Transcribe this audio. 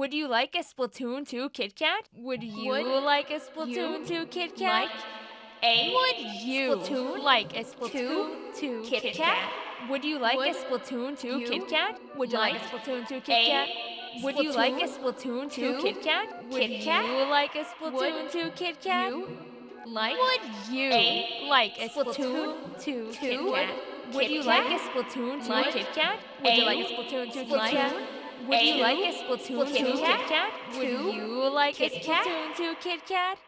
Would you like a Splatoon 2 Kit Kat? Would you Would like a Splatoon 2 Kit Kat? like a Would you Splatoon like a Splatoon 2 Kit Kit Kat? Would you like a Splatoon 2 Kit Kat? Would you like a Splatoon 2 Kit Kat? Would you like a Splatoon Splatoon 2 2 Kit Kat? Would Kit Kat? you like a Splatoon 2 Kit Kat? like Would you like a Splatoon Splatoon 2 Kit Kat? Would you like a Splatoon 2 Kit Kat? Would you like a Splatoon 2 Kit Kat? Would you like a Splatoon 2 Kit Kat? Would you like a? Splatoon 2 Kit Kat?